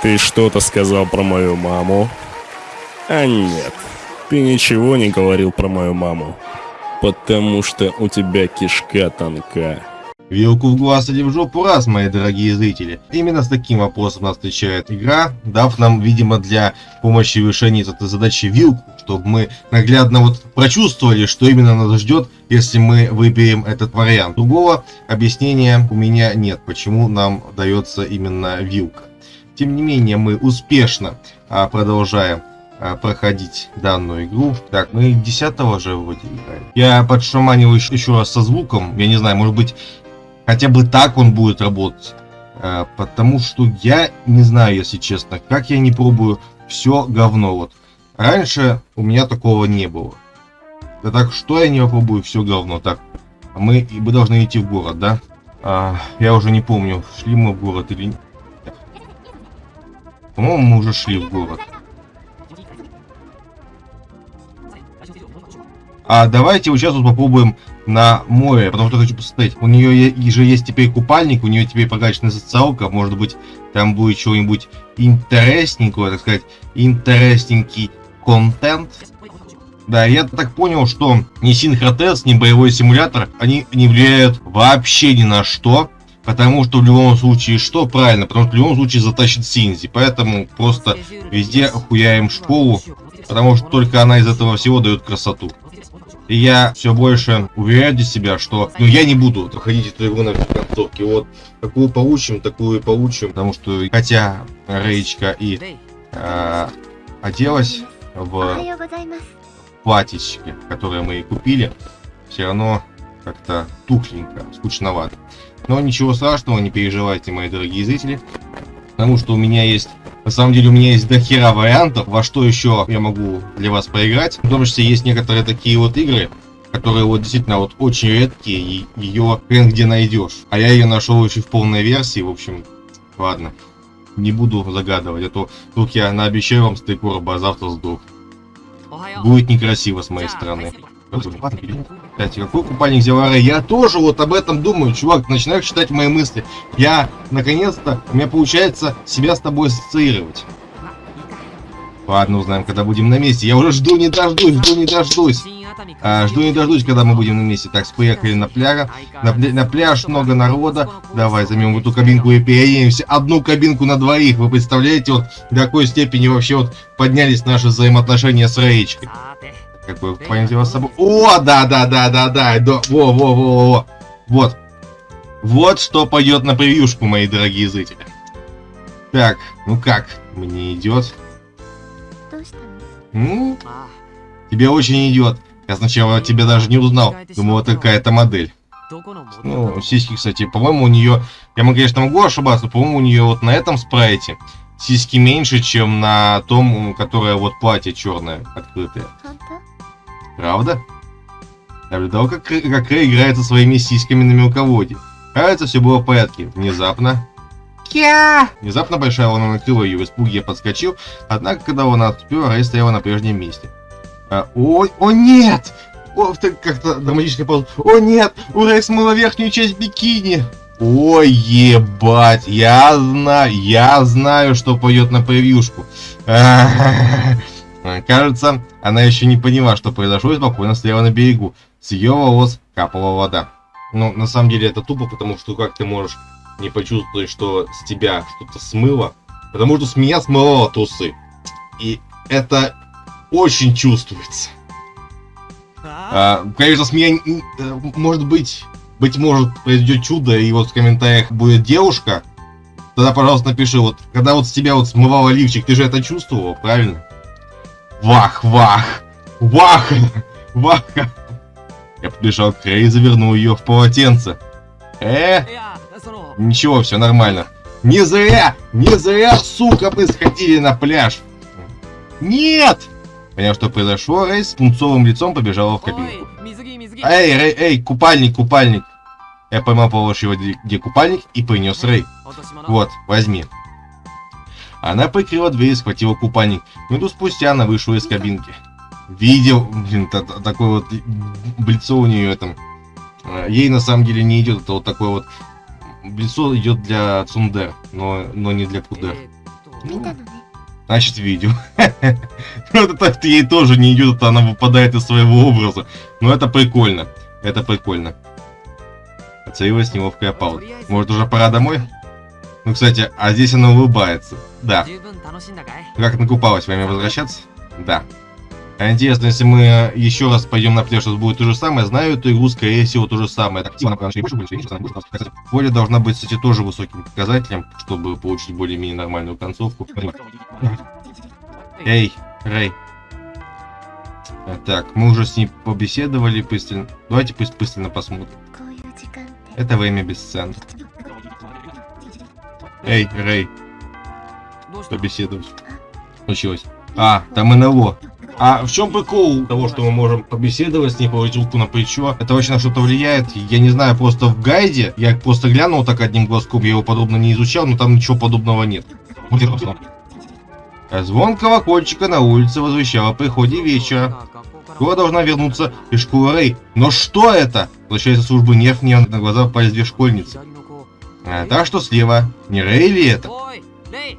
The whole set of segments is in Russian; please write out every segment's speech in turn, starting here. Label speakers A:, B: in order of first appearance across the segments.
A: Ты что-то сказал про мою маму? А нет, ты ничего не говорил про мою маму. Потому что у тебя кишка тонка.
B: Вилку в глаз или в жопу раз, мои дорогие зрители. Именно с таким вопросом нас встречает игра, дав нам, видимо, для помощи в решении этой задачи вилку, чтобы мы наглядно вот прочувствовали, что именно нас ждет, если мы выберем этот вариант. Другого объяснения у меня нет, почему нам дается именно вилка. Тем не менее, мы успешно а, продолжаем а, проходить данную игру. Так, мы 10 же вроде играем. Я подшаманил еще, еще раз со звуком. Я не знаю, может быть, хотя бы так он будет работать. А, потому что я не знаю, если честно, как я не пробую, все говно. Вот. Раньше у меня такого не было. Да так, что я не попробую, все говно. Так, мы, мы должны идти в город, да? А, я уже не помню, шли мы в город или нет. По-моему, мы уже шли в город. А давайте вот сейчас вот попробуем на море, потому что хочу посмотреть. У нее же есть теперь купальник, у нее теперь прокачанная социалка, может быть, там будет чего-нибудь интересненького, так сказать, интересненький контент. Да, я так понял, что ни синхротест, ни боевой симулятор, они не влияют вообще ни на что. Потому что в любом случае что? Правильно, потому что в любом случае затащит Синзи. Поэтому просто везде охуяем школу, потому что только она из этого всего дает красоту. И я все больше уверяю для себя, что ну, я не буду проходить эту игру на концовке. Вот такую получим, такую и получим. Потому что хотя Рейчка и э, оделась в платьичке, которое мы купили, все равно как-то тухленько, скучновато. Но ничего страшного, не переживайте, мои дорогие зрители. Потому что у меня есть на самом деле у меня есть дохера вариантов, во что еще я могу для вас поиграть. В том числе есть некоторые такие вот игры, которые вот действительно вот очень редкие, и ее хрен где найдешь. А я ее нашел еще в полной версии, в общем, ладно. Не буду загадывать, а то тут я наобещаю вам стейкорба, а завтра сдох. Будет некрасиво с моей стороны. Кстати, какой купальник взяла Рэй? Я тоже вот об этом думаю, чувак, начинаю читать мои мысли. Я, наконец-то, у меня получается себя с тобой ассоциировать. Ладно, узнаем, когда будем на месте. Я уже жду не дождусь, жду не дождусь. А, жду не дождусь, когда мы будем на месте. Так, поехали на пляж. На, на пляж много народа. Давай займем эту кабинку и переедемся. Одну кабинку на двоих. Вы представляете, вот до какой степени вообще вот поднялись наши взаимоотношения с Рейчкой как бы вас с собой. О, да, да, да, да, да, да, во, во, во, во, вот. Вот что пойдет на превьюшку, мои дорогие зрители. Так, ну как, мне идет? М? Тебе очень идет. Я сначала тебя даже не узнал. Думал, вот какая-то модель. Ну, сиськи, кстати, по-моему, у нее... Я, могу, конечно, могу ошибаться, но, по-моему, у нее вот на этом спрайте сиськи меньше, чем на том, которое вот платье черное, открытое. Правда? Наблюдал, как, как Рэй играет со своими сиськами на мелководье. Кажется, все было в порядке. Внезапно... Кя! Внезапно большая волна накрыла ее, в испуге я подскочил, однако, когда она отступила, Рэй стояла на прежнем месте. А, о, о нет! О, как-то драматическая пауза. О нет! У Рэй смыла верхнюю часть бикини! Ой, ебать, я знаю, я знаю, что пойдет на превьюшку. Кажется, она еще не поняла, что произошло, и спокойно стояла на берегу. С ее волос капала вода. Ну, на самом деле это тупо, потому что как ты можешь не почувствовать, что с тебя что-то смыло? Потому что с меня смыло трусы. И это очень чувствуется. А, конечно, с меня, э, может быть, быть может, произойдет чудо, и вот в комментариях будет девушка, тогда, пожалуйста, напиши, вот, когда вот с тебя вот смывало лифчик, ты же это чувствовал, правильно? Вах, вах! Вах! Вах! Я побежал к Рэй и завернул ее в полотенце. Э? Ничего, все нормально. Не зря! Не зря, сука, мы сходили на пляж! Нет! Поняв, что произошло, Рэй с пунцовым лицом побежала в кабинку. Эй, Рэй, эй, купальник, купальник! Я поймал положил его, где купальник, и принес Рэй. Вот, возьми. Она прикрыла дверь и схватила купальник. Минуту спустя она вышла из кабинки. Видел, блин, такой вот лицо у нее там. Э, ей на самом деле не идет, это вот такое вот лицо идет для Цундер, но, но не для Кудер. Ну, значит, видел. Ну, это так ей тоже не идет, это она выпадает из своего образа. Но это прикольно. Это прикольно. Оцелилась неловкая пауза. Может, уже пора домой? Ну, кстати, а здесь она улыбается. Да. Как накупалась, время возвращаться? Да. А интересно, если мы еще раз пойдем на пляж, это будет то же самое. Знаю эту игру, скорее всего, то же самое. Так, активно, больше, больше, больше, Воля должна быть, кстати, тоже высоким показателем, чтобы получить более-менее нормальную концовку. Эй, Рэй. Так, мы уже с ней побеседовали пристально. Давайте пусть пристально посмотрим. Это время бесценно. Эй, Рэй. Побеседовать. Случилось. А, там НЛО. А в чем прикол того, что мы можем побеседовать с ней, положить руку на плечо? Это очень на что-то влияет? Я не знаю, просто в гайде, я просто глянул так одним глазком, я его подобно не изучал, но там ничего подобного нет. Звон колокольчика на улице возвещал о приходе вечера. Скоро должна вернуться из школы Рэй. Но что это? Возвращается службы нерв, мне на глаза попались две школьницы. А, та, что слева. Не Рэй ли это?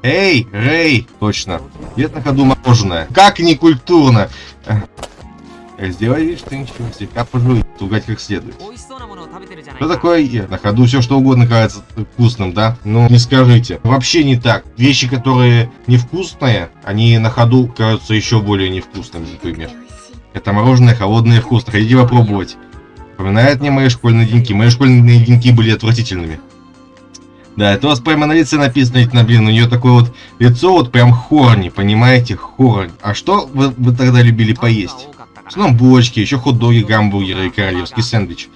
B: Эй, Рэй! Точно. Где на ходу мороженое. Как не культурно! Сделай вид, что ничего, слегка пожуй, тугать как следует. Что такое? На ходу все что угодно кажется вкусным, да? Ну, не скажите. Вообще не так. Вещи, которые невкусные, они на ходу кажутся еще более невкусными, например. Это мороженое холодное и вкусное. Хотите попробовать? Напоминает мне мои школьные деньки. Мои школьные деньки были отвратительными. Да, это у вас прямо на лице написано, на блин, у нее такое вот лицо вот прям хорни, понимаете, хорни. А что вы, вы тогда любили поесть? Основном булочки, еще хот-доги, гамбургеры и королевский сэндвич.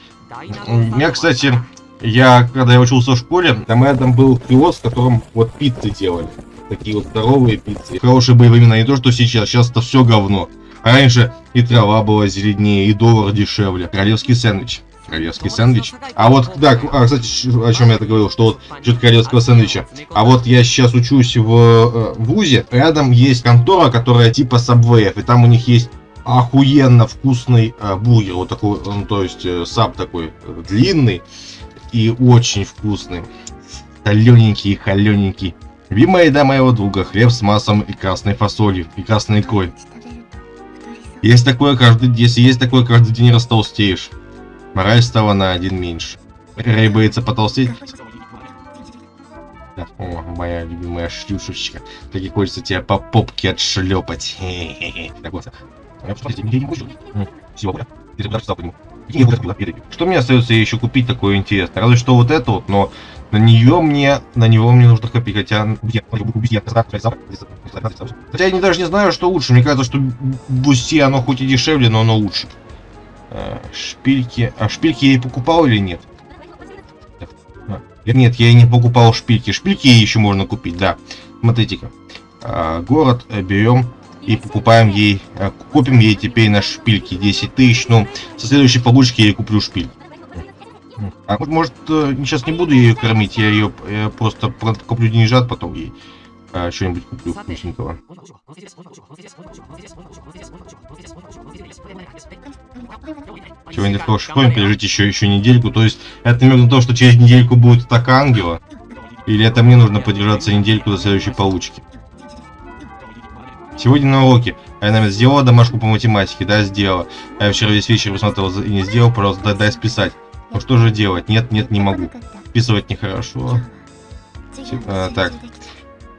B: У меня, кстати, я, когда я учился в школе, там рядом был киоск, в котором вот пиццы делали. Такие вот здоровые пиццы. Хорошие были времена, не то, что сейчас. Сейчас это все говно. А раньше и трава была зеленее, и доллар дешевле. Королевский сэндвич королевский сэндвич. А вот, да, а, кстати, о чем я это говорил, что вот насчет королевского сэндвича. А вот я сейчас учусь в э, ВУЗе, рядом есть контора, которая типа сабвеев, и там у них есть охуенно вкусный э, бургер, вот такой, ну, то есть э, саб такой э, длинный и очень вкусный. Солененький и холененький. Любимая еда моего друга, хлеб с маслом и красной фасолью, и красной икрой. Есть такое каждый, если есть такое каждый день растолстеешь. Мораль стала на один меньше. Рэй боится потолстеть. О, моя любимая шлюшечка. Так и хочется тебя по попке отшлепать. Так вот. Всего Что мне остается еще купить такое интересное? Разве что вот это вот, но на нее мне, на него мне нужно копить, хотя... Хотя я не, даже не знаю, что лучше. Мне кажется, что Бусти, оно хоть и дешевле, но оно лучше. Э, шпильки. А шпильки я и покупал или нет? А, нет, я и не покупал шпильки. Шпильки еще можно купить, да. Смотрите-ка. А, город э, берем и покупаем ей, э, купим ей теперь на шпильки 10 тысяч. Ну, со следующей получки я куплю шпиль. А может, сейчас не буду ее кормить, я ее просто куплю деньжат, потом ей а, что-нибудь куплю вкусненького. Сегодня в школе пережить еще, еще недельку. То есть это намек на то, что через недельку будет атака ангела? Или это мне нужно подержаться недельку до следующей получки? Сегодня на уроке. А я, наверное, сделала домашку по математике, да, сделала. А я вчера весь вечер посмотрел и не сделал, пожалуйста, дай, дай списать. Ну что же делать? Нет, нет, не могу. Списывать нехорошо. А, так.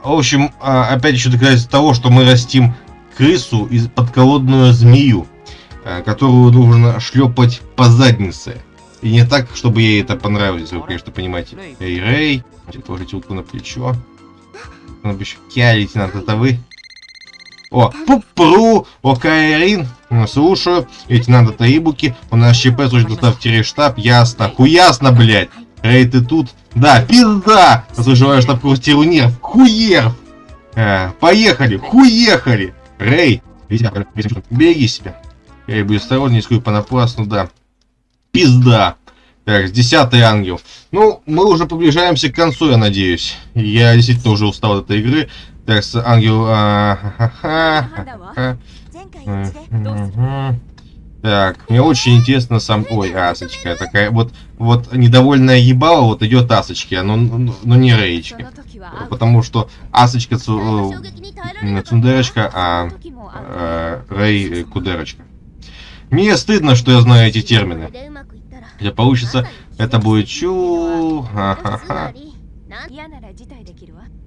B: В общем, а, опять еще доказательство того, что мы растим крысу из подколодную змею. Э, которую нужно шлепать по заднице. И не так, чтобы ей это понравилось, вы, конечно, понимаете. Эй, Рэй, положите руку на плечо. На плечо. Кия, лейтенант, это вы? О, пупру, о, Кайрин, слушаю. Лейтенант, это Ибуки. У нас ЧП, служит доставьте штаб, ясно. Хуясно, блядь. Рэй, ты тут? Да, пизда! Служиваю штаб-квартиру нерв. Хуерв! А, поехали, хуехали! Рэй, береги себя. Я и буду осторожнее, рискую понапрасну, да. Пизда. Так, десятый ангел. Ну, мы уже приближаемся к концу, я надеюсь. Я действительно уже устал от этой игры. Так, ангел... А, ха -ха -ха, ха -ха. Так, мне очень интересно сам... Ой, Асочка, такая вот, вот недовольная ебала, вот идет Асочки, но, но, но не Рейчка. Потому что Асочка цу, э, Цундерочка, а э, Рей Кудерочка. Мне стыдно, что я знаю эти термины. Если получится, это будет чу... Ха-ха-ха.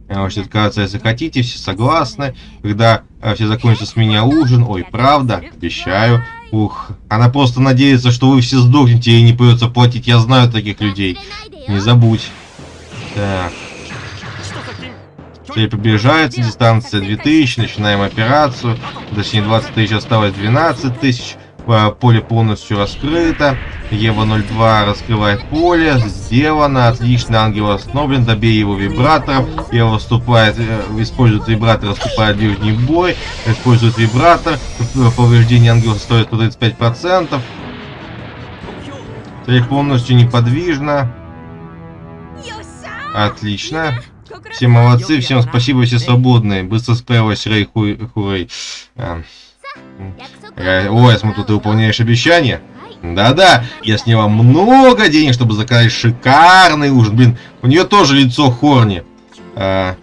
B: Можете отказаться, если хотите, все согласны. Когда э, все закончится с меня ужин, ой, правда, обещаю. Ух, она просто надеется, что вы все сдохнете и не придется платить. Я знаю таких людей. Не забудь. Так. Цель приближается, дистанция 2000, начинаем операцию. Точнее, 20 тысяч осталось 12 тысяч. Э, поле полностью раскрыто. Ева 02 раскрывает поле. Сделано. Отлично. Ангел остановлен. Добей его вибратором. Ева вступает, э, использует вибратор, вступает в ближний бой. Использует вибратор. Повреждение ангела стоит по 35%. Цель полностью неподвижна. Отлично. Все молодцы, всем спасибо, все свободные. Быстро справилась, Рей Хурей. А. Э, ой, смотрю, ты выполняешь обещание. Да-да, я сняла много денег, чтобы заказать шикарный ужин. Блин, у нее тоже лицо хорни. А,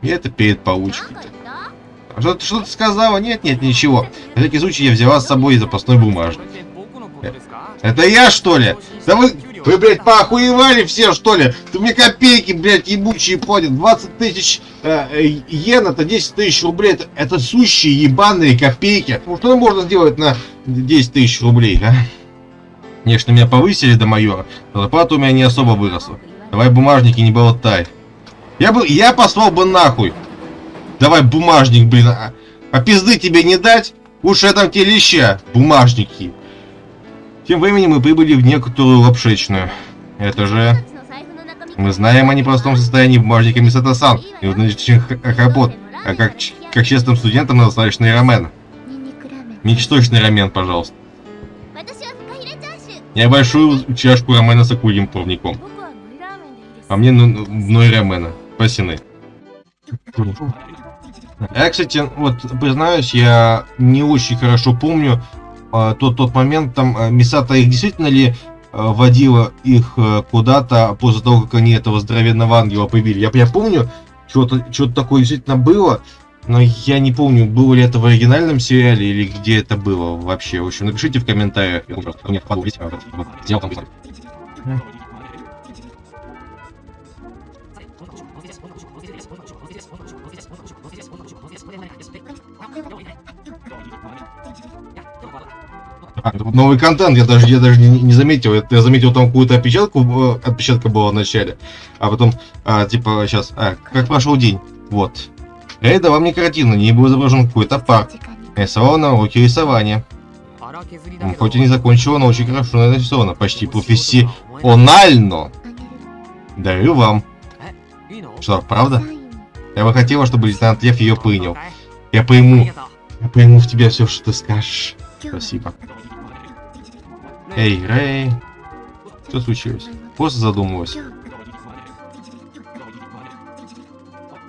B: и это перед получкой. Что, что ты сказала? Нет, нет, ничего. На всякий случай я взяла с собой запасной бумажник. Это я, что ли? Да вы, вы, блядь, поохуевали все, что ли? Ты мне копейки, блядь, ебучие платят. 20 тысяч э, э, йен, это 10 тысяч рублей. Это, это сущие ебаные копейки. Ну, что можно сделать на 10 тысяч рублей, а? Конечно, меня повысили до майора, но зарплата у меня не особо выросла. Давай бумажники, не болтай. Я бы, я послал бы нахуй. Давай бумажник, блин. А, а пизды тебе не дать? Уж я там те леща, бумажники. Тем временем мы прибыли в некоторую лапшечную. Это же... Мы знаем о непростом состоянии бумажника Мисата-сан и внутренних хлопот, а как, как честным студентам достаточный рамен. Ничточный рамен, пожалуйста. Небольшую чашку рамена с акульим плавником. А мне ну, ной рамена. Спасены. Я, кстати, вот признаюсь, я не очень хорошо помню тот тот момент, там э, Мисата их действительно ли э, водила их э, куда-то после того, как они этого здоровенного ангела побили. Я, я помню, что-то что такое действительно было, но я не помню, было ли это в оригинальном сериале или где это было вообще. В общем, напишите в комментариях. Новый контент, я даже, я даже не, не заметил. Я, я заметил там какую-то опечатку, э, отпечатка была в начале. А потом, а, типа, сейчас, а, как прошел день? Вот. Это вам не картина, не был изображен какой-то парк. Рисовал на уроке рисования. Хоть и не закончила, но очень хорошо нарисовано. Почти профессионально. Дарю вам. Что, правда? Я бы хотела, чтобы лейтенант Лев ее принял. Я пойму. Я пойму в тебя все, что ты скажешь. Спасибо. Эй, Рэй. Что случилось? Просто задумалась.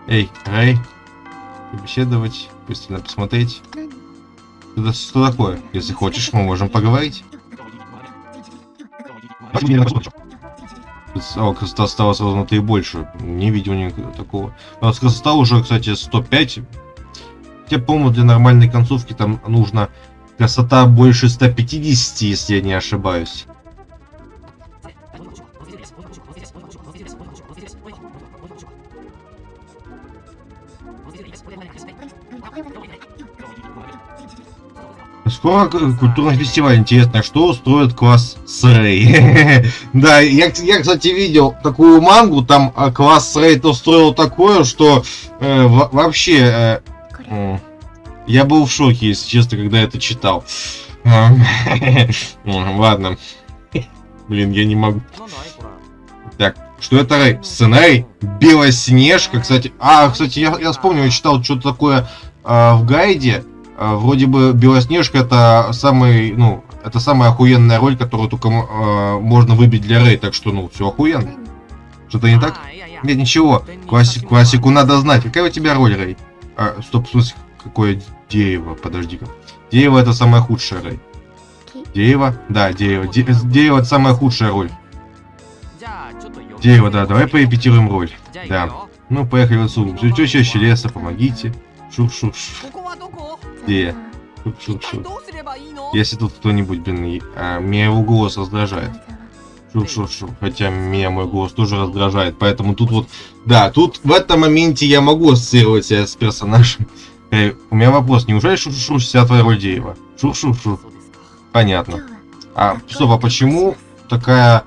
B: Эй, Рэй побеседовать, пристально посмотреть. Это что такое? Если хочешь, мы можем поговорить. О, красота стала сразу и больше. Не видел никакого такого. А красота уже, кстати, 105. Я помню, для нормальной концовки там нужно красота больше 150, если я не ошибаюсь. Скоро культурный фестиваль. Интересно, что устроит класс Срей? да, я, я, кстати, видел такую мангу, там а, класс Срей устроил такое, что э, вообще... Э, я был в шоке, если честно, когда это читал. Ладно. Блин, я не могу. Так, что это Рэй? Сценарий? Белоснежка, кстати. А, кстати, я, я вспомнил, я читал что-то такое э, в гайде. А, вроде бы Белоснежка это самый, ну, это самая охуенная роль, которую только э, можно выбить для Рэй, так что, ну, все охуенно. Что-то не так? Нет, ничего. Классик, классику надо знать. Какая у тебя роль, Рэй? А, стоп, в смысле, какое дерево? Подожди-ка. Дерево это самое худшее, Рэй. Дерево? Да, дерево. Де- это самая худшая роль. Дерево, да, давай порепетируем роль. Да. Ну, поехали отсюда. Все чаще леса, помогите. Шух-шух-шух. Где? Шух-шух-шух. Если тут кто-нибудь, блин, а, меня его голос раздражает. Шух-шух-шух. Хотя меня мой голос тоже раздражает. Поэтому тут вот... Да, тут в этом моменте я могу ассоциировать себя с персонажем. Э, у меня вопрос. Неужели твоя роль дерева? Шух-шух-шух. Понятно. А, стоп, а почему такая...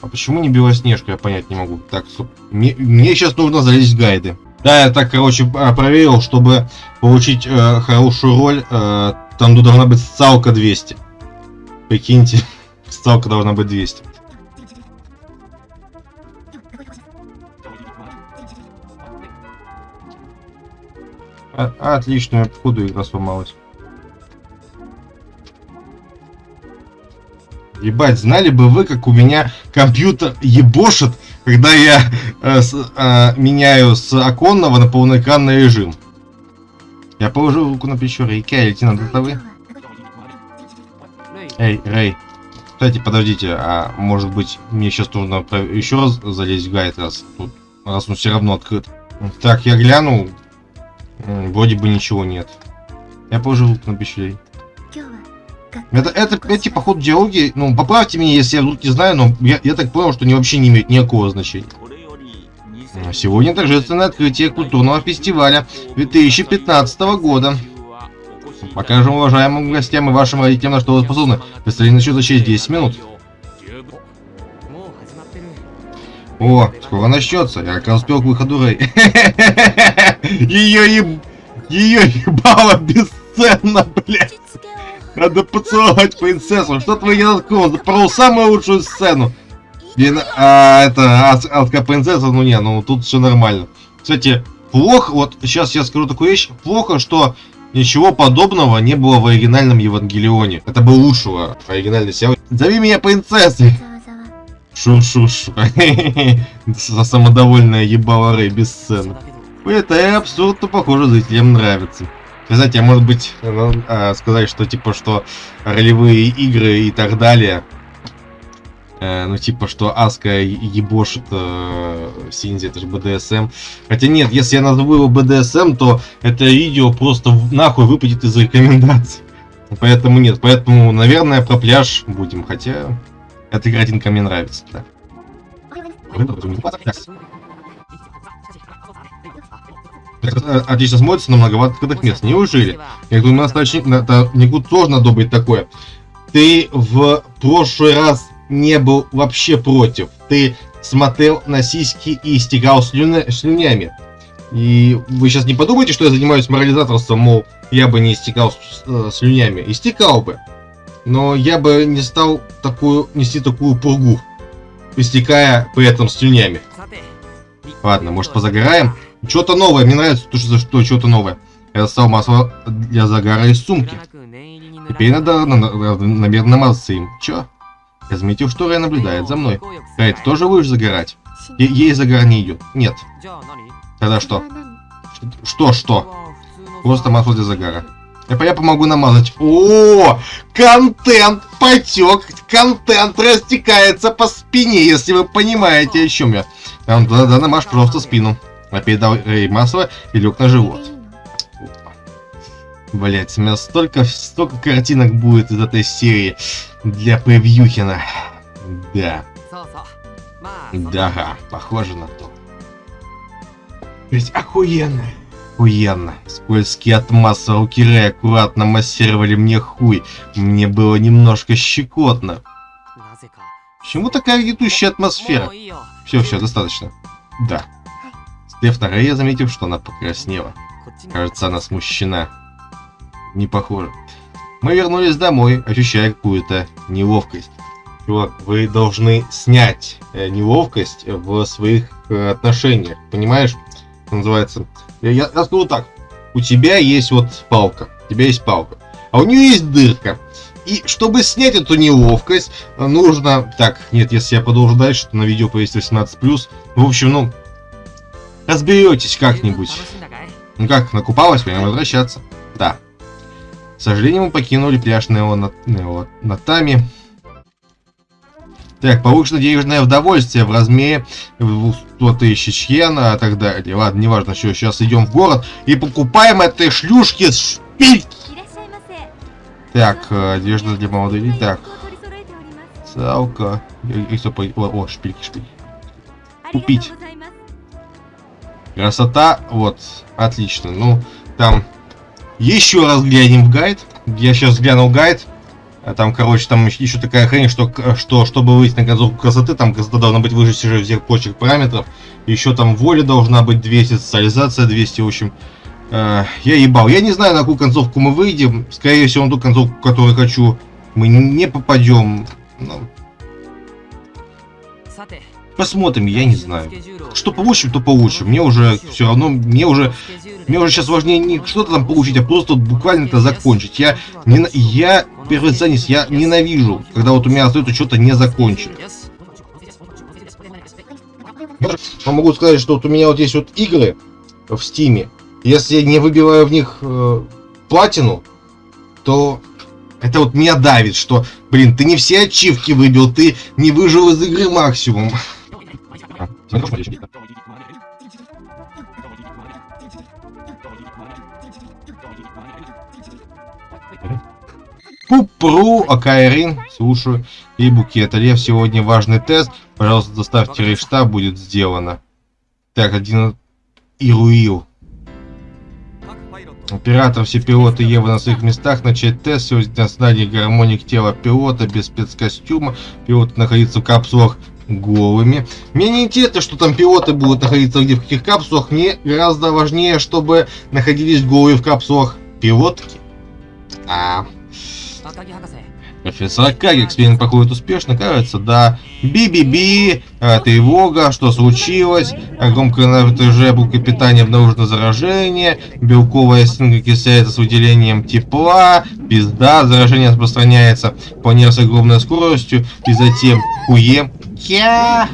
B: А почему не Белоснежка, я понять не могу. Так, стоп. Мне, мне сейчас нужно залезть в гайды. Да, я так, короче, а, проверил, чтобы получить э, хорошую роль, э, там должна быть социалка 200. Прикиньте, социалка должна быть 200. А, отлично, походу игра сломалась. Ебать, знали бы вы, как у меня компьютер ебошит, когда я э, с- э, меняю с оконного на полноэкранный режим. Я положил руку на плечо Рейки, а лейтенант, это вы? Эй, Рэй. Кстати, подождите, а может быть мне сейчас нужно еще раз залезть в гайд, раз тут, раз он все равно открыт. Так, я глянул. Вроде бы ничего нет. Я положил на Рей. Это, это, эти, походу, диалоги, ну, поправьте меня, если я тут не знаю, но я, я так понял, что они вообще не имеют никакого значения. А Сегодня торжественное открытие культурного фестиваля 2015 года. Покажем уважаемым гостям и вашим родителям, на что вы способны. Представление начнется через 10 минут. О, скоро начнется. Я как раз успел к выходу Рэй. Ее еб... Ее ебало бесценно, блядь. Надо поцеловать принцессу. Что твой Янаткон запорол самую лучшую сцену. Блин, а это ад- адская принцесса, ну не, ну тут все нормально. Кстати, плохо, вот сейчас я скажу такую вещь, плохо, что ничего подобного не было в оригинальном Евангелионе. Это был лучшего оригинальный сериал. Зови меня принцессой. Шу-шу-шу. Самодовольная ебала Рэй без сцены. Это и абсурд, но похоже зрителям нравится. Кстати, а может быть ну, а, сказать, что типа что ролевые игры и так далее, э, ну типа что Аска ебошит э, Синзи, это же БДСМ. Хотя нет, если я назову его БДСМ, то это видео просто нахуй выпадет из рекомендаций. Поэтому нет, поэтому, наверное, про пляж будем, хотя эта картинка мне нравится, да. Отлично смотрится на многовато открытых мест. Неужели? Я говорю, у нас начальник, это Нику сложно одобрить такое. Ты в прошлый раз не был вообще против. Ты смотрел на сиськи и истекал слюня- слюнями. И вы сейчас не подумайте, что я занимаюсь морализаторством, мол, я бы не истекал с- э, слюнями. Истекал бы. Но я бы не стал такую, нести такую пургу, истекая при этом слюнями. Ладно, может позагораем? Что-то новое, мне нравится, то, что, что что-то новое. Я достал масло для загара из сумки. Теперь надо, на- на- наверное, намазаться им. Чё? Я заметил, что Рэй наблюдает за мной. Рэй, ты тоже будешь загорать? Е- ей загар не идет. Нет. Тогда что? Что, что? Просто масло для загара. Я, по- я помогу намазать. О, контент потек, контент растекается по спине, если вы понимаете, о чем я. А, Да, да, намажь просто спину. Передал Рэй масло и лег на живот. Блять, у меня столько, столько картинок будет из этой серии для превьюхина. Да, да, похоже на то. Ведь охуенно. Охуенно. Скользкие от масла руки Рэя аккуратно массировали мне хуй. Мне было немножко щекотно. Почему такая гнетущая атмосфера? Все, все, достаточно. Да. Стеф на Рэя, заметив, что она покраснела. Кажется, она смущена. Не похоже. Мы вернулись домой, ощущая какую-то неловкость. Чувак, вы должны снять э, неловкость в своих э, отношениях. Понимаешь? Называется. Я, я, скажу так. У тебя есть вот палка. У тебя есть палка. А у нее есть дырка. И чтобы снять эту неловкость, э, нужно... Так, нет, если я продолжу дальше, то на видео повесит 18+. В общем, ну... Разберетесь как-нибудь. Ну как, накупалась, будем возвращаться. Да. К сожалению, мы покинули пляж Нео Нео Натами. Так, повышено денежное удовольствие в размере 100 тысяч йен, а так далее. Ладно, неважно, все, сейчас идем в город и покупаем этой шлюшки с шпильки. Так, э, одежда для молодых. Так, салка. И, и, о, о, шпильки, шпильки. Купить. Красота, вот, отлично. Ну, там еще раз глянем в гайд. Я сейчас глянул гайд. А там, короче, там еще такая хрень, что, что чтобы выйти на концовку красоты, там красота должна быть выше всех прочих параметров. Еще там воля должна быть 200, социализация 200, в общем. Э, я ебал. Я не знаю, на какую концовку мы выйдем. Скорее всего, на ту концовку, которую хочу, мы не попадем. Ну, посмотрим, я не знаю. Что получим, то получим. Мне уже все равно, мне уже мне уже сейчас важнее не что-то там получить, а просто вот буквально это закончить. Я, не, я перфекционист, я ненавижу, когда вот у меня остается что-то не закончено. Я могу сказать, что вот у меня вот есть вот игры в стиме. Если я не выбиваю в них э, платину, то это вот меня давит, что, блин, ты не все ачивки выбил, ты не выжил из игры максимум. Пупру, Акайрин, слушаю. И букет. Лев, сегодня важный тест. Пожалуйста, доставьте рейштаб, будет сделано. Так, один Ируил. Оператор, все пилоты Евы на своих местах. Начать тест. Сегодня на знании гармоник тела пилота без спецкостюма. Пилоты находятся в капсулах голыми. Мне не интересно, что там пилоты будут находиться где в каких капсулах. Мне гораздо важнее, чтобы находились голые в капсулах пилотки. А... Профессор Акаги, эксперимент проходит успешно, кажется, да. Би-би-би, а, тревога, что случилось, громкое напряжение блока питания обнаружено заражение, белковая стенка кисляется с выделением тепла, пизда, заражение распространяется по с огромной скоростью, и затем уе, кя,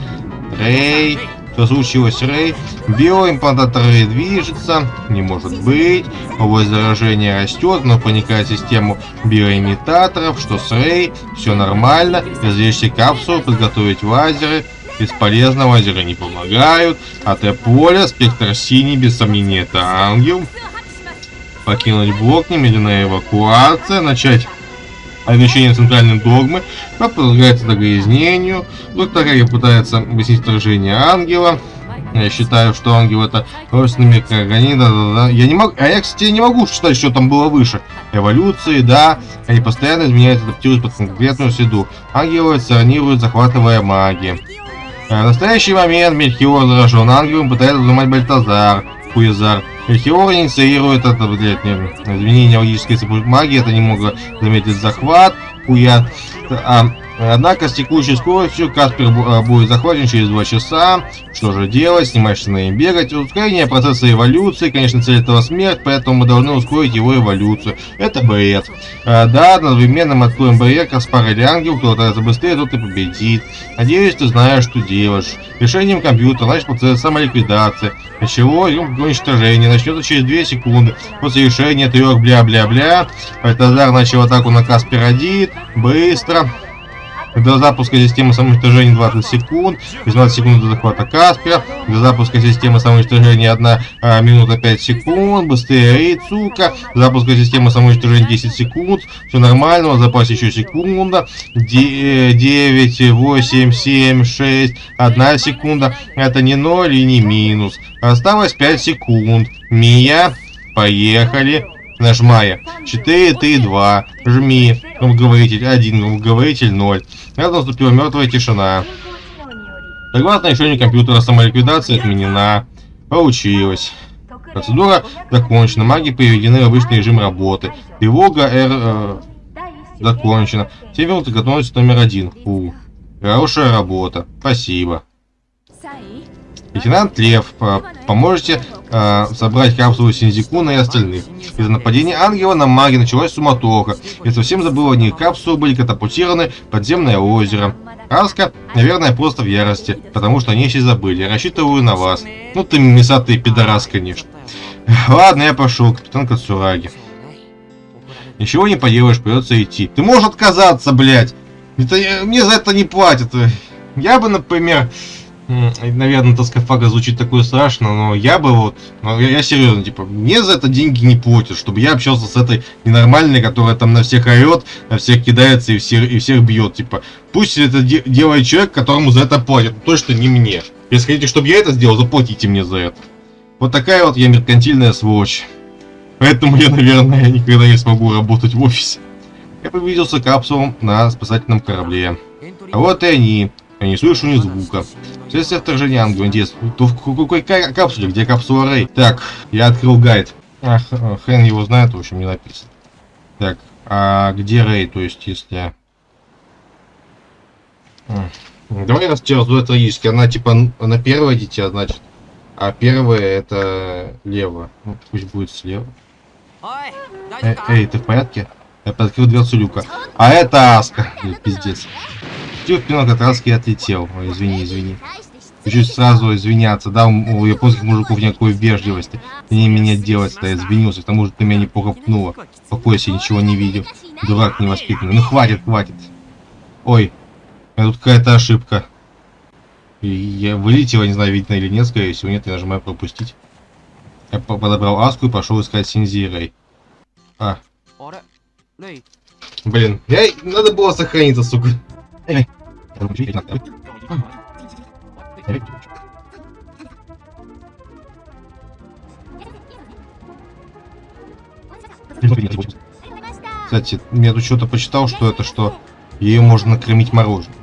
B: рей, что случилось, Рэй? Биоимплантатор Рэй движется. Не может быть. Область заражения растет, но проникает в систему биоимитаторов. Что с Рэй? Все нормально. Извлечьте капсулу, подготовить лазеры. Бесполезно, лазеры не помогают. АТ-поле, спектр синий, без сомнения, это ангел. Покинуть блок, немедленная эвакуация, начать Обещание центральной догмы подвергается догрязнению. Доктор Гарри пытается объяснить вторжение ангела. Я считаю, что ангел это родственный микроорганизм. Да, да, да. Я не могу. А я, кстати, не могу считать, что там было выше. Эволюции, да. Они постоянно изменяются, адаптируются под конкретную среду. Ангелы эволюционируют, захватывая магии. В настоящий момент Мельхиор заражен ангелом, пытается взломать Бальтазар. Хуезар. Хиор инициирует это, блядь, не, изменение логической магии, это не немного заметить захват, хуя. А, однако с текущей скоростью Каспер а, будет захвачен через 2 часа. Что же делать? Снимать штаны и бегать. Ускорение процесса эволюции, конечно, цель этого смерть, поэтому мы должны ускорить его эволюцию. Это бред. А, да, одновременно мы откроем барьер Каспар или Ангел, кто отрается быстрее, тот и победит. Надеюсь, ты знаешь, что делаешь. Решением компьютера начать процесс самоликвидации. Чего? Уничтожение начнется через 2 секунды. После решения трех бля-бля-бля. Бальтазар начал атаку на Каспер-1. Быстро. До запуска системы самоуничтожения 20 секунд, 15 секунд до захвата Каспера, до запуска системы самоуничтожения 1 а, минута 5 секунд, быстрее сука, запуска системы самоуничтожения 10 секунд, все нормально, в запасе еще секунда, 9, 8, 7, 6, 1 секунда, это не 0 и не минус, осталось 5 секунд, Мия, поехали, нажимая 4, 3, 2, жми, громкоговоритель 1, громкоговоритель 0. Рядом наступила мертвая тишина. Согласно решению компьютера, самоликвидация отменена. Получилось. Процедура закончена. Маги приведены в обычный режим работы. Тревога R э, закончена. Все минуты готовность номер один. Фу. Хорошая работа. Спасибо. Лейтенант Лев, поможете э, собрать капсулу Синзикуна и остальных. Из-за нападения ангела на маги началась суматоха. Я совсем забыл о них. Капсулы были катапультированы подземное озеро. Аска, наверное, просто в ярости, потому что они все забыли. Я рассчитываю на вас. Ну ты мисатый пидорас, конечно. Ладно, я пошел, капитан Кацураги. Ничего не поделаешь, придется идти. Ты можешь отказаться, блядь. Это, мне за это не платят. Я бы, например, наверное, тоскофага звучит такое страшно, но я бы вот, я, я серьезно, типа, мне за это деньги не платят, чтобы я общался с этой ненормальной, которая там на всех орет, на всех кидается и всех, и всех бьет, типа, пусть это де делает человек, которому за это платят, но точно не мне. Если хотите, чтобы я это сделал, заплатите мне за это. Вот такая вот я меркантильная сволочь. Поэтому я, наверное, никогда не смогу работать в офисе. Я приблизился к капсулам на спасательном корабле. А вот и они. Я не слышу ни звука. Вследствие вторжения в какой капсуле? Где капсула Рэй? Так, я открыл гайд. Ах, хрен его знает, в общем, не написано. Так, а где Рэй? То есть, если... Давай раз раздует трагически. Она типа на первое дитя, значит. А первое это лево. Ну, пусть будет слева. Э, эй, ты в порядке? Я подкрыл дверцу люка. А это Аска. Пиздец. Стив пинок от Аски отлетел. Ой, извини, извини. Хочу сразу извиняться, да, у японских мужиков никакой вежливости. Не меня делать-то, я извинился, к тому же ты меня неплохо пнула. Покойся, ничего не видел. Дурак невоспитанный. Ну хватит, хватит. Ой, тут какая-то ошибка. И я вылетела, не знаю, видно или нет, скорее всего, нет, я нажимаю пропустить. Я подобрал Аску и пошел искать Синзи и Рэй. А. Блин, я... надо было сохраниться, сука. Кстати, я тут что-то почитал, что это что ее можно накормить мороженым.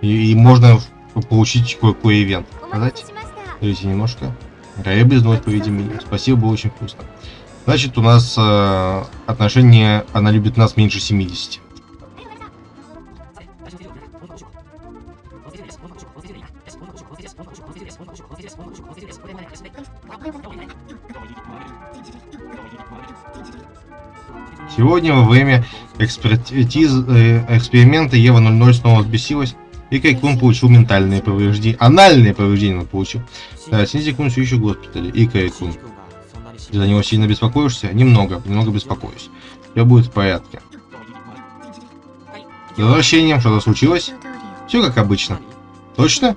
B: И, и можно получить кое-какой ивент. Сказать? Смотрите немножко. Рая без ночь, по-видимому. Спасибо, было очень вкусно. Значит, у нас э, отношение, она любит нас меньше 70. Сегодня во время экспертиз, э, эксперимента Ева 00 снова взбесилась, и Кайкун получил ментальные повреждения. Анальные повреждения он получил. Да, Синзи-кун все еще в госпитале. И Кайкун. Ты за него сильно беспокоишься? Немного, немного беспокоюсь. Все будет в порядке. С возвращением что-то случилось? Все как обычно. Точно?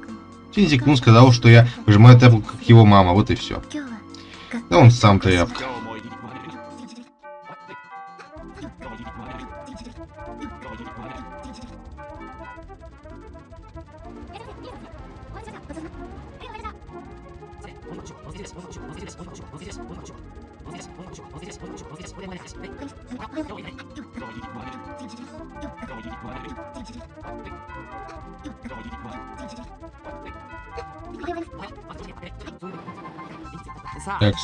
B: Синзи-кун сказал, что я выжимаю тряпку, как его мама, вот и все. Да он сам тряпка.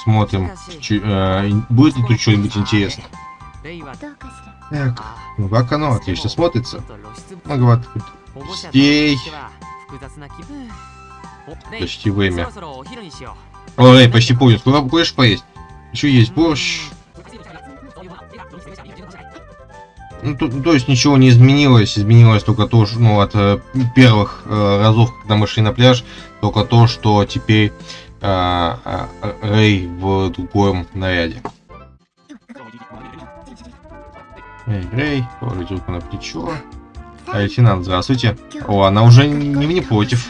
B: Смотрим, Чу э, будет ли тут что-нибудь интересное. Так, ну как оно, отлично смотрится. Много гостей. Почти время. Ой, почти понял. Сколько будешь поесть? Еще есть борщ. Ну, то, то есть ничего не изменилось, изменилось только то, что, ну, от э, первых э, разов, когда мы шли на пляж, только то, что теперь э, э, Рэй в другом наряде. Эй, Рэй, положить руку на плечо. А, лейтенант, здравствуйте. О, она уже не, не против.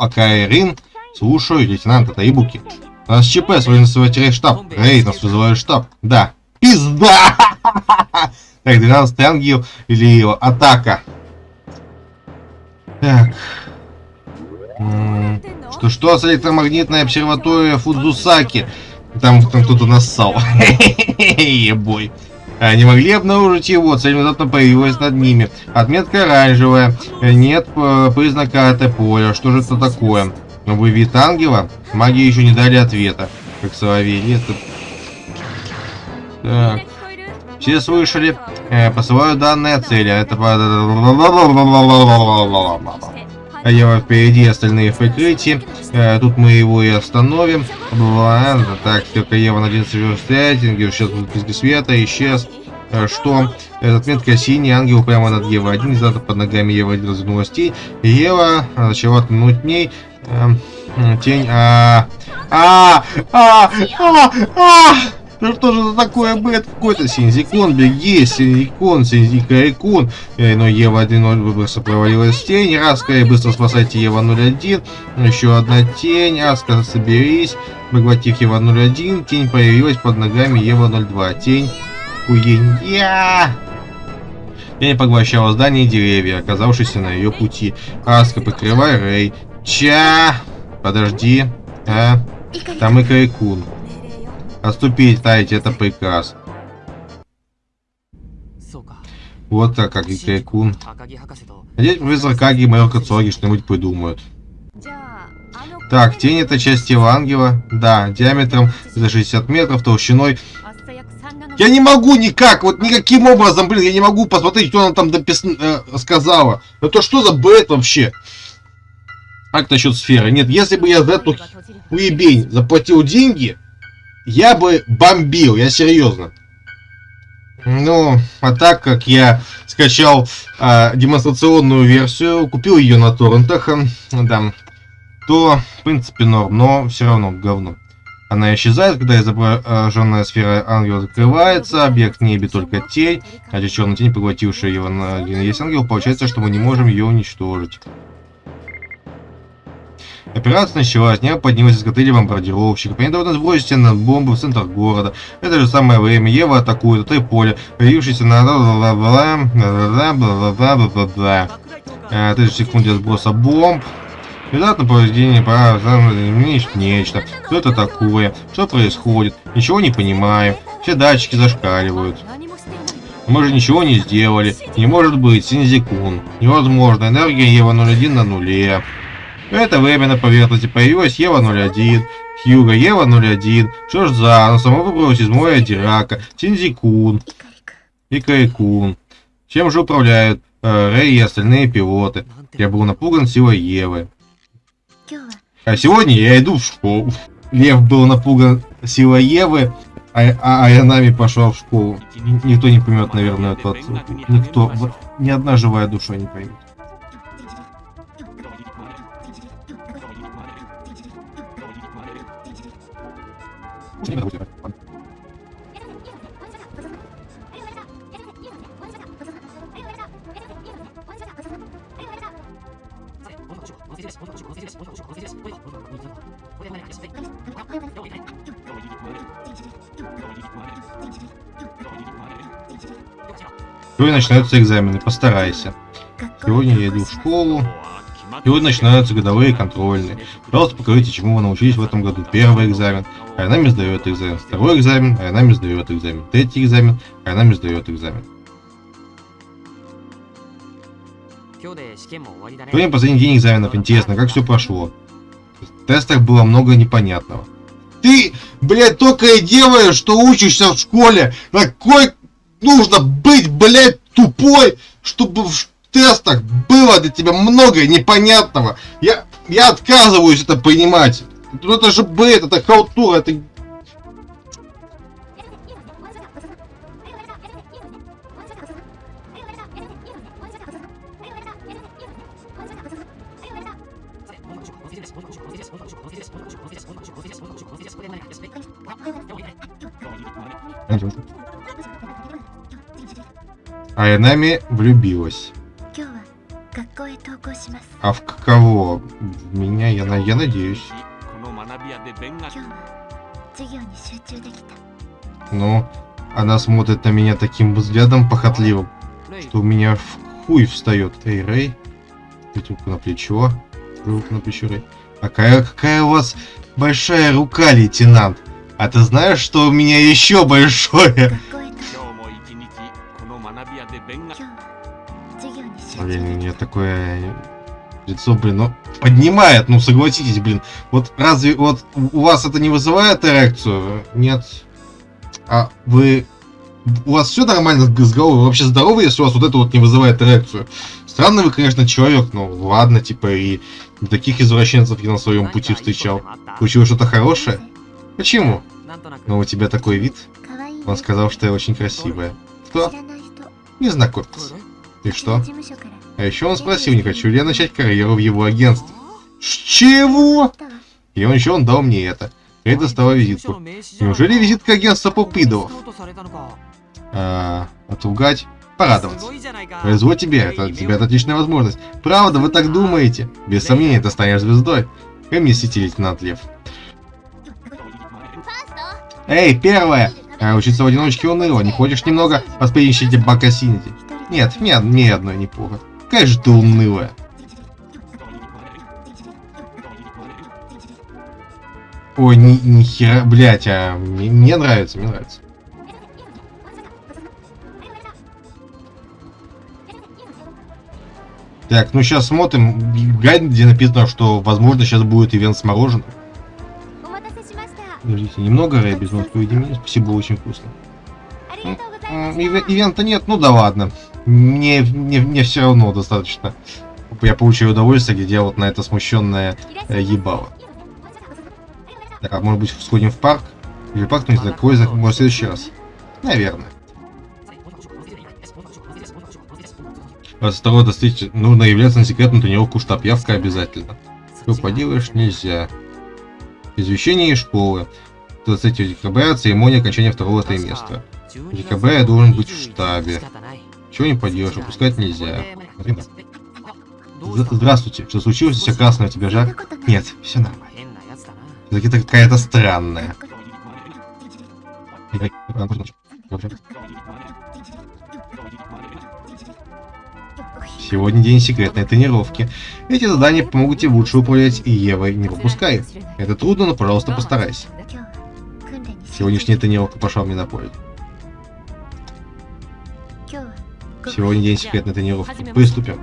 B: Акайрин. Слушаю, это Ибуки. У нас ЧП, свой называет штаб. Рейд, нас вызывает штаб. Да. Пизда! Так, 12 ангел или атака. Так. Что, что с электромагнитной обсерваторией Фудзусаки? Там, там кто-то нассал. Ебой. Не могли обнаружить его, цель внезапно появилась над ними. Отметка оранжевая. Нет э, признака АТ-поля. Что же это такое? Новый вид ангела? Маги еще не дали ответа. Как соловей. Это... Так. Все слышали? Э, посылаю данные цели. Это... а Ева впереди, остальные в прикрытии. Э, тут мы его и остановим. Ладно, так, только Ева на 11 рейтинге, сейчас будет без света, исчез. Э, что? Отметка синий, ангел прямо над Ева 1, где под ногами Ева 1 развернулась тень. Ева начала тянуть ней. Э, тень, а, а, а, а, а, ну что же за такое бэт? Какой-то Синзикон, беги, Синзикон, Синзикарикун. Э, но Ева 1.0 быстро провалилась в тень. Раска, быстро спасайте Ева 0.1. Еще одна тень. Аска, соберись. Поглотив Ева 0.1. Тень появилась под ногами Ева 0.2. Тень. Хуенья. Тень поглощала здание и деревья, оказавшиеся на ее пути. Аска, покрывай Рэй. Ча! Подожди. А? Там и Крайкун. Отступить, таять, это приказ. Вот так, как и Крайкун. Надеюсь, профессор Каги и майор Кацуаги что-нибудь придумают. Так, тень это часть тела ангела. Да, диаметром за 60 метров, толщиной. Я не могу никак, вот никаким образом, блин, я не могу посмотреть, что она там допис... э, сказала. Это что за бред вообще? Как насчет сферы? Нет, если бы я за эту уебень заплатил деньги, я бы бомбил, я серьезно. Ну, а так как я скачал э, демонстрационную версию, купил ее на торрентах, э, да, то, в принципе, норм, но все равно говно. Она исчезает, когда изображенная сфера ангела закрывается, объект в небе только тень, а черная тень, поглотившая его на есть ангел, получается, что мы не можем ее уничтожить. Операция началась, не поднялась из котели бомбардировщиков. Они должны сбросить на бомбу в центр города. Это же самое время. Ева атакует три поля, появившийся на бла 30 секунд для сброса бомб. Внезапно поведение пора нечто. Что это такое? Что происходит? Ничего не понимаем. Все датчики зашкаливают. Мы же ничего не сделали. Не может быть, Синзикун. Невозможно. Энергия Ева 01 на нуле. Это время на поверхности появилась Ева-01, Хьюга Ева-01, что ж за, она сама выбралась из моря Дирака, Тинзикун и Кайкун. Чем же управляют э, Рэй и остальные пилоты? Я был напуган силой Евы. А сегодня я иду в школу. Лев был напуган силой Евы, а, а, а я нами пошел в школу. Никто не поймет, наверное, отсылку. Никто, ни одна живая душа не поймет. Сегодня начинаются экзамены, постарайся. Сегодня я иду в школу. Сегодня начинаются годовые контрольные. Пожалуйста, покажите, чему вы научились в этом году. Первый экзамен, Айнами сдает экзамен. Второй экзамен, Айнами сдает экзамен. Третий экзамен, Айнами сдает экзамен. Сегодня последний день экзаменов. Интересно, как все прошло. В тестах было много непонятного. Ты, блядь, только и делаешь, что учишься в школе. Какой нужно быть, блядь, тупой, чтобы в тестах было для тебя много непонятного. Я, я отказываюсь это понимать. Ну это же бред, это халтура, это... Айнами влюбилась. А в кого? В меня, я, я надеюсь. Ну, она смотрит на меня таким взглядом похотливым, что у меня в хуй встает. Эй, Рэй, руку на плечо, руку на плечо, Рэй. Какая, какая у вас большая рука, лейтенант. А ты знаешь, что у меня еще большое? Блин, мне такое лицо, блин, ну, поднимает, ну, согласитесь, блин. Вот разве вот у вас это не вызывает эрекцию? Нет. А вы у вас все нормально с головой? Вы вообще здоровы, если у вас вот это вот не вызывает эрекцию? Странный вы, конечно, человек, но ладно, типа, и таких извращенцев я на своем пути встречал. Случилось что-то хорошее? Почему? Но у тебя такой вид. Он сказал, что я очень красивая. Кто? Не знакомец. И что? А еще он спросил, не хочу ли я начать карьеру в его агентстве. Чего? И он еще он дал мне это. Я достала визитку. Неужели визитка агентства Попыдовов? А, отругать? Порадоваться. Повезло тебе, это тебе это отличная возможность. Правда, вы так думаете? Без сомнения, ты станешь звездой. Как мне сети, лейтенант Лев? Эй, первое! А учиться в одиночке уныло. Не хочешь немного поспринчить бакасинити? Нет, нет, ни одной не плохо. Какая же ты унылая. Ой, ни, ни хера, блять, а мне, мне нравится, мне нравится. Так, ну сейчас смотрим. Гайд, где написано, что возможно сейчас будет ивент с мороженым. Подождите, немного без носки меня. Спасибо, очень вкусно. Ивента нет, ну да ладно. Мне, мне, мне все равно достаточно. Я получаю удовольствие, где я вот на это смущенное э, ебало. Так, а может быть сходим в парк? Или парк, ну не знаю, какой, может в следующий раз? Наверное. 22 достичь нужно являться на секретную тренировку штаб. Явка обязательно. Что поделаешь, нельзя. Извещение из школы. 23 декабря церемония окончания второго триместра. В декабре я должен быть в штабе. Чего не поделаешь, опускать нельзя. Здравствуйте, что случилось? Все красное у тебя жар? Нет, все нормально. Все-таки какая-то странная. Сегодня день секретной тренировки. Эти задания помогут тебе лучше управлять и Евой не пропускай. Это трудно, но пожалуйста постарайся. Сегодняшняя тренировка пошла мне на пользу. Сегодня день секретной тренировки. Приступим.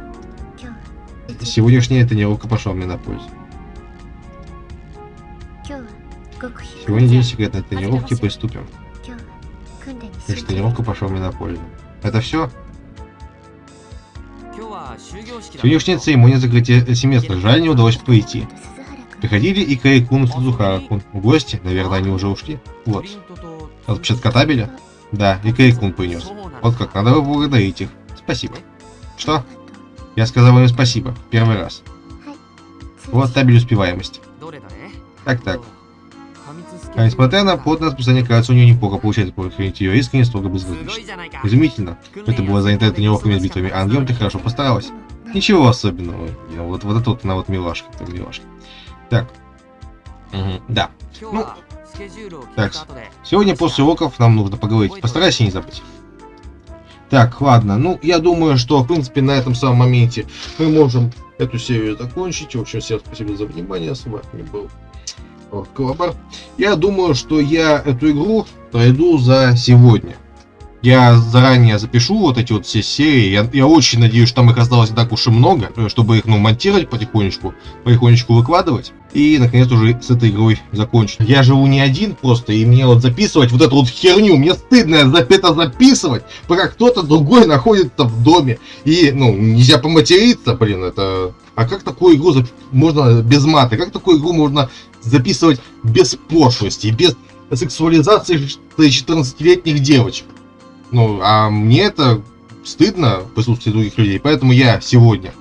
B: Сегодняшняя тренировка пошла мне на пользу. Сегодня день секретной тренировки. Приступим. Тренировка пошла мне на пользу. Это все? Сегодняшняя церемония закрытия семестра. Жаль, не удалось пройти. Приходили и Кайкун и Сузухара-кун. В гости, наверное, они уже ушли. Вот. Отпечатка табеля? Да, и Кайкун принес. Вот как, надо поблагодарить их. Спасибо. Что? Я сказал им спасибо. Первый раз. Вот табель успеваемости. Так-так. А несмотря на плотное расписание, кажется, у нее неплохо получается прохранить ее искренне строго безразлично. Изумительно. Это было занято тренировками с битвами ангелом, ты хорошо постаралась. Ничего особенного. Вот, вот это вот она вот милашка, это милашка. Так. Угу, да. Ну, так, сегодня после уроков нам нужно поговорить. Постарайся не забыть. Так, ладно. Ну, я думаю, что, в принципе, на этом самом моменте мы можем эту серию закончить. В общем, всем спасибо за внимание. С вами был Колобар. Я думаю, что я эту игру пройду за сегодня. Я заранее запишу вот эти вот все серии. Я, я очень надеюсь, что там их осталось не так уж и много, э, чтобы их ну, монтировать потихонечку, потихонечку выкладывать. И, наконец, уже с этой игрой закончить. Я живу не один просто, и мне вот записывать вот эту вот херню, мне стыдно это записывать, пока кто-то другой находится в доме. И, ну, нельзя поматериться, блин, это... А как такую игру зап... можно без маты? Как такую игру можно записывать без пошлости, без сексуализации 14-летних девочек? Ну, а мне это стыдно в присутствии других людей, поэтому я сегодня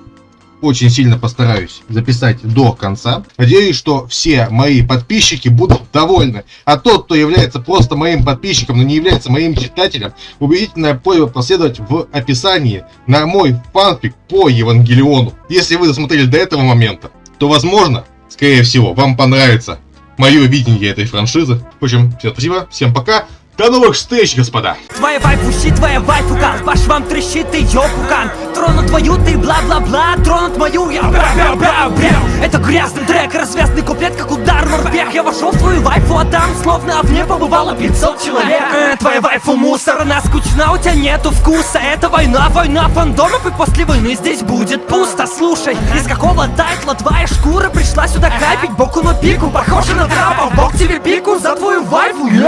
B: очень сильно постараюсь записать до конца. Надеюсь, что все мои подписчики будут довольны. А тот, кто является просто моим подписчиком, но не является моим читателем, убедительная просьба проследовать в описании на мой фанфик по Евангелиону. Если вы досмотрели до этого момента, то возможно, скорее всего, вам понравится мое видение этой франшизы. В общем, всем спасибо, всем пока. До новых встреч, господа!
C: Твоя вайфу твоя вайфука Ваш вам трещит и ёпукан Тронут твою ты бла-бла-бла. Тронут мою я. Бра-бра-бра-бра. Это грязный трек, развязный куплет, как удар морпех. Я вошел в твою вайфу, а там словно в ней побывало 500 человек. Э, Твоя вайфу мусор, она скучна, у тебя нету вкуса. Это война, война фандомов И после войны здесь будет пусто. Слушай, из какого тайтла твоя шкура пришла сюда капить? Боку на пику, похоже на трапа. Бог тебе пику за твою вайфу, yeah.